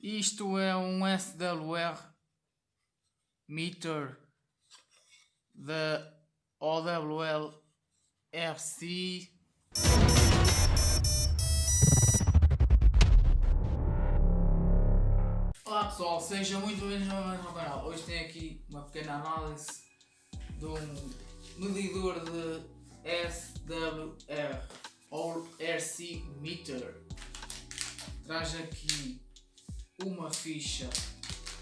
Isto é um SWR meter da OWL RC. Olá pessoal, sejam muito bem-vindos ao canal. Hoje tenho aqui uma pequena análise de um medidor de SWR ou RC meter. Traz aqui uma ficha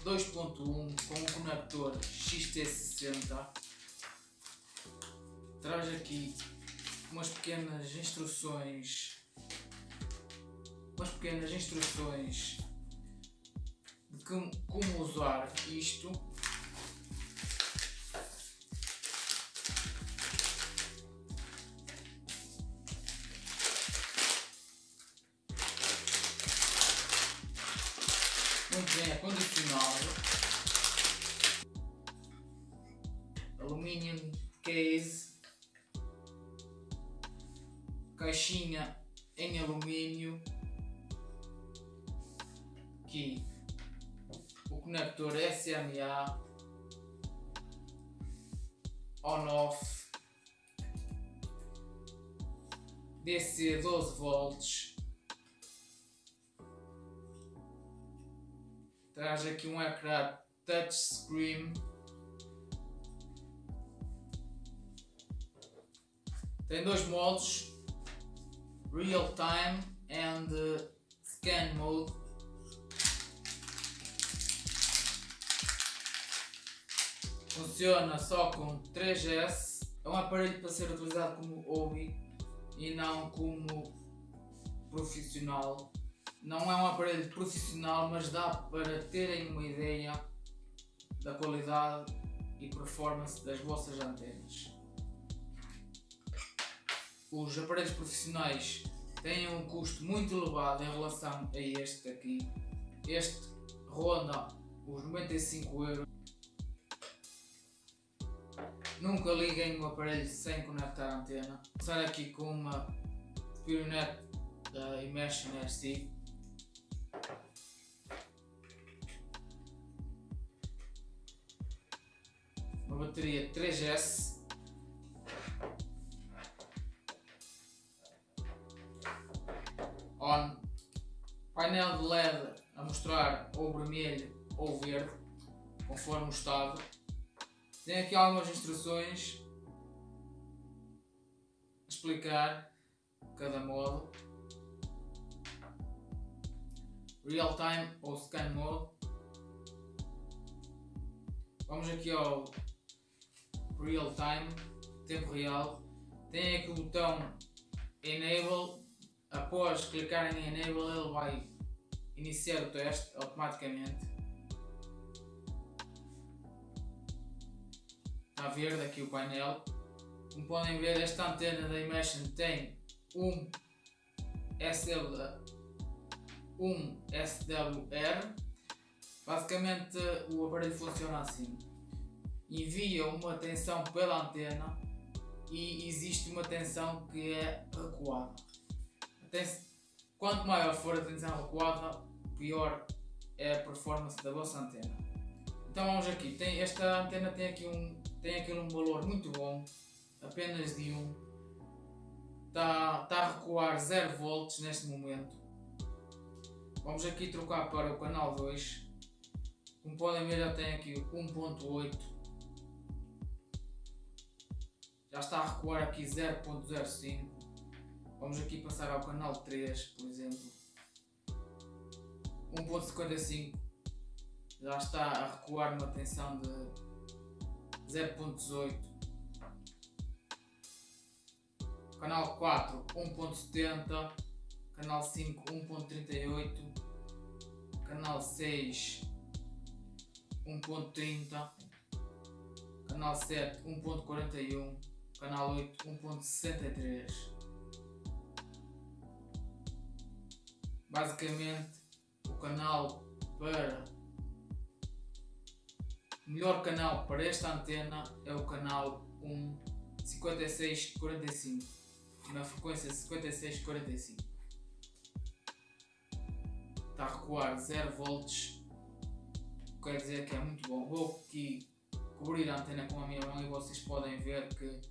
2.1 com um conector XT60 traz aqui umas pequenas instruções umas pequenas instruções de como, como usar isto muito bem acondicionado. Aluminium case. Caixinha em alumínio. Aqui o conector SMA on-off DC 12 volts traz aqui um ecrã touchscreen. Tem dois modos real time and uh, scan mode. Funciona só com 3S é um aparelho para ser utilizado como hobby e não como profissional não é um aparelho profissional, mas dá para terem uma ideia da qualidade e performance das vossas antenas. Os aparelhos profissionais têm um custo muito elevado em relação a este aqui. Este ronda os 95 euros. Nunca liguem o aparelho sem conectar a antena. Vou começar aqui com uma Pionet da Imagine RC uma bateria 3S on. Painel de LED a mostrar ou vermelho ou verde conforme o estado. Tem aqui algumas instruções explicar cada modo. Real time ou scan mode. Vamos aqui ao real time, tempo real. Tem aqui o botão enable. Após clicar em enable ele vai iniciar o teste automaticamente. Está verde aqui o painel. Como podem ver esta antena da Imagine tem um SW, um SWR. Basicamente o aparelho funciona assim envia uma tensão pela antena e existe uma tensão que é recuada. Quanto maior for a tensão recuada, pior é a performance da vossa antena. Então vamos aqui, tem, esta antena tem aqui, um, tem aqui um valor muito bom, apenas de 1. Está, está a recuar 0 volts neste momento. Vamos aqui trocar para o canal 2. Como podem ver já tem aqui 1.8 já está a recuar aqui 0.05 vamos aqui passar ao canal 3 por exemplo. 1.55 já está a recuar numa tensão de 0.18 canal 4 1.70 canal 5 1.38 canal 6 1.30 canal 7 1.41 canal 8 1.63 basicamente o canal para o melhor canal para esta antena é o canal 1 5645 na frequência 5645 está a recuar 0 volts, quer dizer que é muito bom. Vou aqui cobrir a antena com a minha mão e vocês podem ver que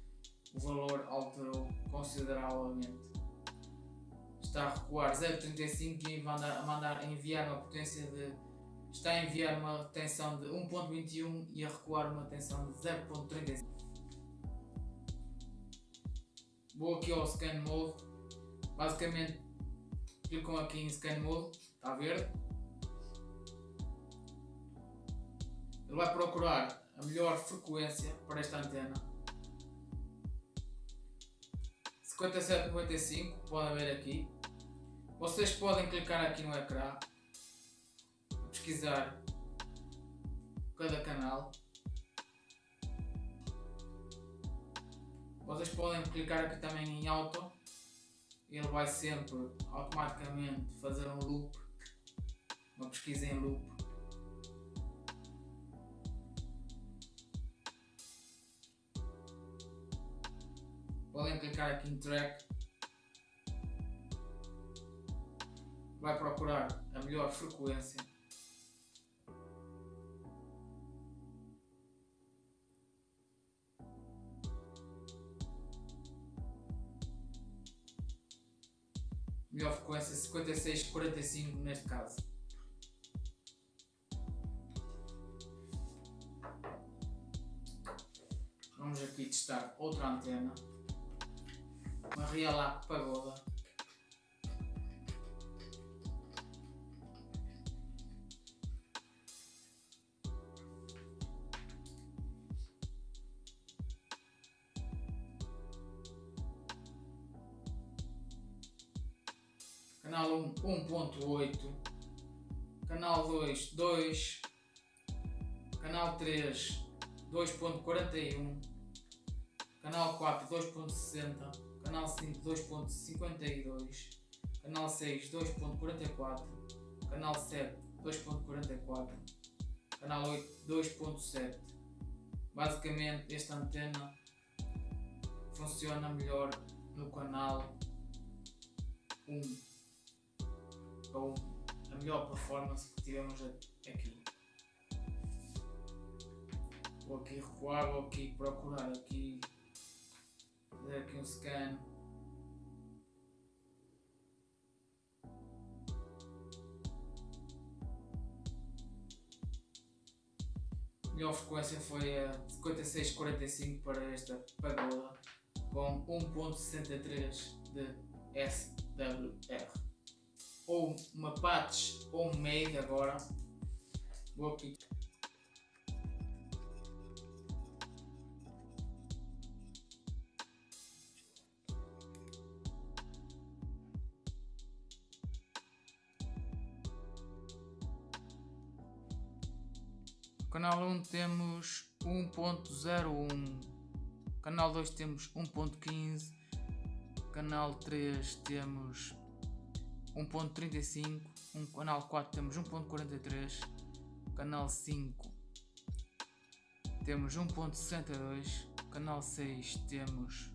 o valor alterou consideravelmente. Está a recuar 0.35 e vai a mandar a enviar uma potência de. Está a enviar uma tensão de 1.21 e a recuar uma tensão de 0.35. Vou aqui ao Scan Mode. Basicamente clicam aqui em Scan Mode, está verde. Ele vai procurar a melhor frequência para esta antena 5795, podem ver aqui. Vocês podem clicar aqui no ecrã, pesquisar cada canal. Vocês podem clicar aqui também em auto, ele vai sempre automaticamente fazer um loop, uma pesquisa em loop. Podem clicar aqui em track. Vai procurar a melhor frequência. Melhor frequência 5645 neste caso. Vamos aqui testar outra antena uma Real Pagoda. Canal 1 1.8 Canal 2 2 Canal 3 2.41 Canal 4 2.60 canal 5 2.52, canal 6 2.44, canal 7 2.44, canal 8 2.7. Basicamente esta antena funciona melhor no canal 1 ou a melhor performance que tivemos aqui. Vou aqui recuar, vou aqui procurar aqui fazer aqui um scan. Melhor frequência foi a 5645 para esta pagoda com 1.63 de SWR ou uma patch ou um MAID agora. Vou aqui Canal 1 temos 1.01, canal 2 temos 1.15, canal 3 temos 1.35, um, canal 4 temos 1.43, canal 5 temos 1.62, canal 6 temos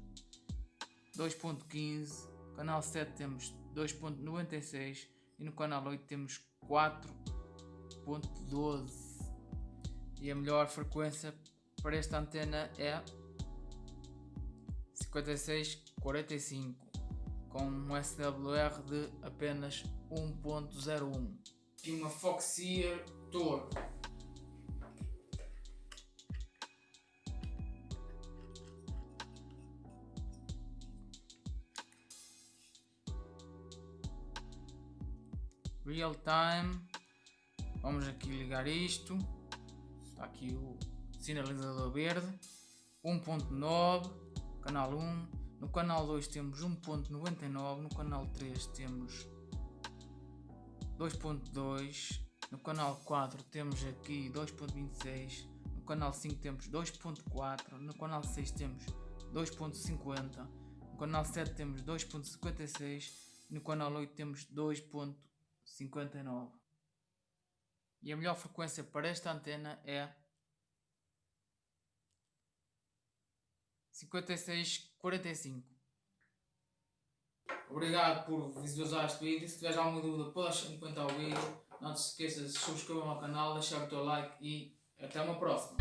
2.15, canal 7 temos 2.96 e no canal 8 temos 4.12 e a melhor frequência para esta antena é 5645 com um SWR de apenas 1.01 e uma Foxeer Tour real time. Vamos aqui ligar isto Está aqui o sinalizador verde. 1.9, canal 1. No canal 2 temos 1.99. No canal 3 temos 2.2. No canal 4 temos aqui 2.26. No canal 5 temos 2.4. No canal 6 temos 2.50. No canal 7 temos 2.56. No canal 8 temos 2.59 e a melhor frequência para esta antena é 5645 Obrigado por visualizar este vídeo. Se tiveres alguma dúvida, podes comentar o vídeo. Não te esqueças de subscrever o meu canal, deixar o teu like e até uma próxima.